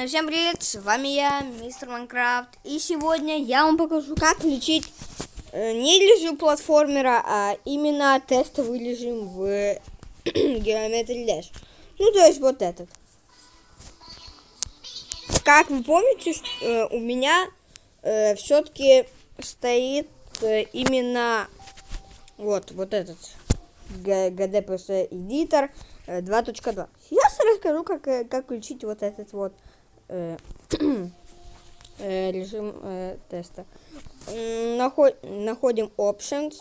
Э, Всем привет, с вами я, мистер Майнкрафт. И сегодня я вам покажу, как лечить э, не режим платформера, а именно тестовый режим в Geometry Dash. Ну, то есть вот этот. Как вы помните, ш- э, у меня все-таки стоит э, именно вот, вот этот GDPS Editor э, 2.2. Сейчас расскажу, как, э, как включить вот этот вот э, э, режим э, теста. Нахо- находим Options.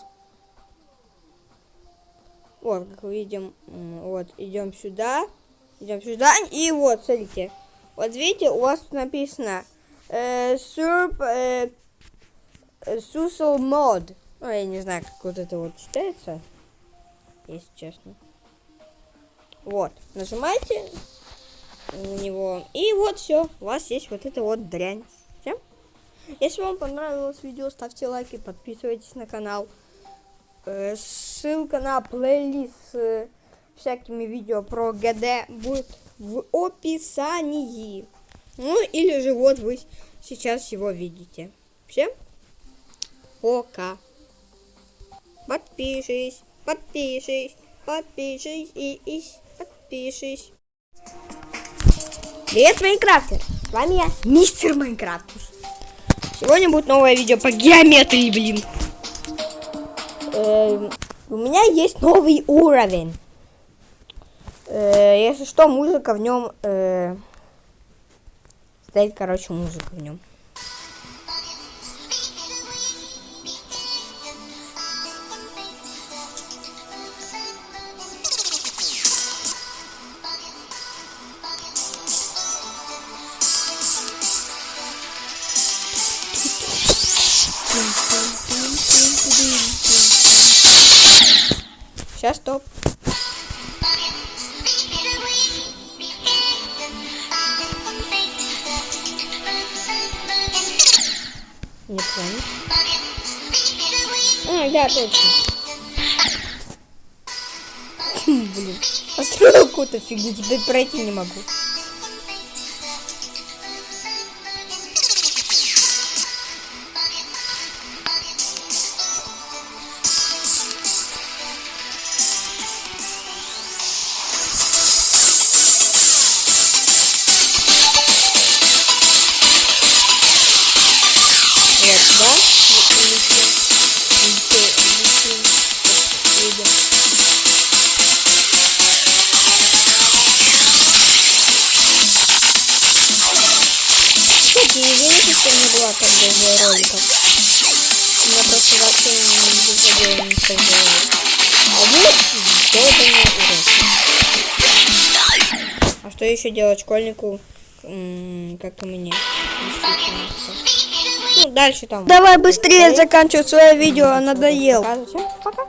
Вот, как видим, вот, идем сюда, идем сюда, и вот, смотрите. Вот видите, у вас тут написано э, SURP э, Social Mode. Ну, я не знаю, как вот это вот читается, если честно. Вот, нажимаете на него, и вот все, у вас есть вот эта вот дрянь. Всем? Если вам понравилось видео, ставьте лайки, подписывайтесь на канал. Э, ссылка на плейлист с э, всякими видео про ГД будет в описании. Ну, или же вот вы сейчас его видите. Всем пока. Подпишись, подпишись, подпишись и, и подпишись. Привет, Майнкрафтер! С вами я, мистер Майнкрафтус. Сегодня будет новое видео по геометрии, блин. Эм, у меня есть новый уровень. Э, если что, музыка в нем... э, стоит, короче, музыка в нем. Сейчас стоп. Не понял. А, да, точно. Блин. Построил какую-то фигню, теперь пройти не могу. Что не было как бы роликов. У меня просто вообще не заходило ничего в голову. А вот долбанный урок. А что еще делать школьнику, как и мне? Ну, дальше там. Давай быстрее заканчивай свое видео, надоел. Пока.